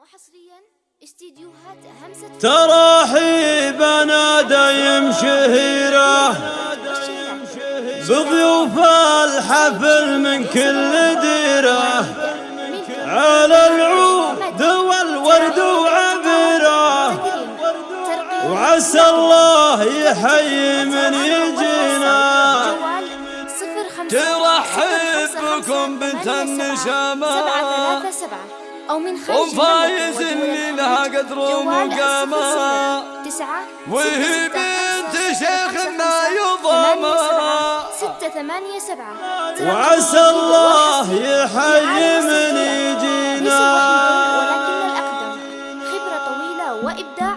وحصريا استديوهات همسة تراحيبنا دايم شهيرة بضيوف الحفل من كل ديرة. على العود والورد وعبيرة وعسى الله يحيي من يجينا. ترحب بكم بنت النشامة. سبعة ثلاثة سبعة. أو من خارج وفايز اللي لها قدر ومقامة تسعة وهي بنت شيخ ما يضامها ستة ثمانية سبعة وعسى الله يحيي من يجينا. ولكن الأقدم خبرة طويلة وإبداع.